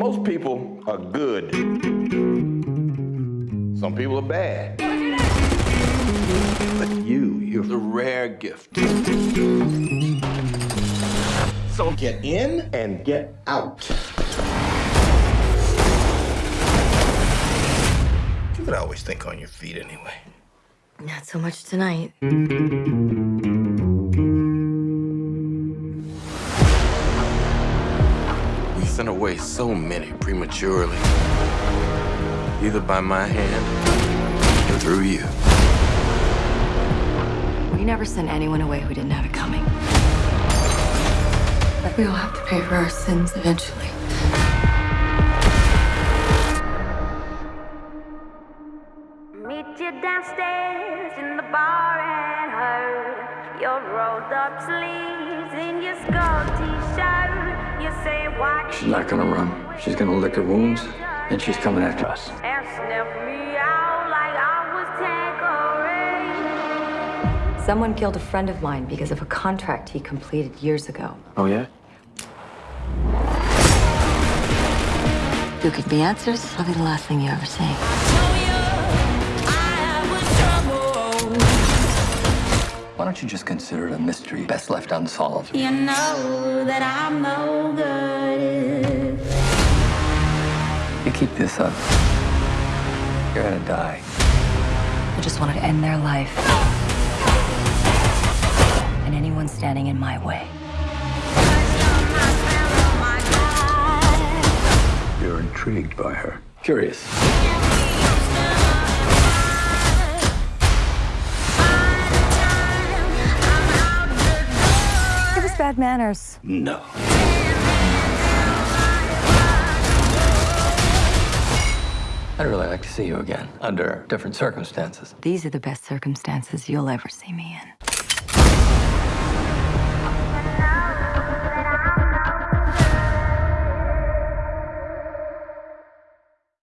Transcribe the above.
Most people are good. Some people are bad. But you, you're the rare gift. So get in and get out. You could always think on your feet anyway. Not so much tonight. Sent away so many prematurely. Either by my hand or through you. We never sent anyone away who didn't have it coming. But we all have to pay for our sins eventually. Meet you downstairs in the bar and heard your rolled up sleeves She's not gonna run. She's gonna lick her wounds, and she's coming after us. and sniff me out like I was Tanqueray. Someone killed a friend of mine because of a contract he completed years ago. Oh, yeah? You give me answers, I'll be the last thing you ever say. Why don't you just consider it a mystery best left unsolved? You know that I'm no good. You keep this up, you're gonna die. I just wanted to end their life. And anyone standing in my way. You're intrigued by her. Curious. Bad manners. No. I'd really like to see you again, under different circumstances. These are the best circumstances you'll ever see me in.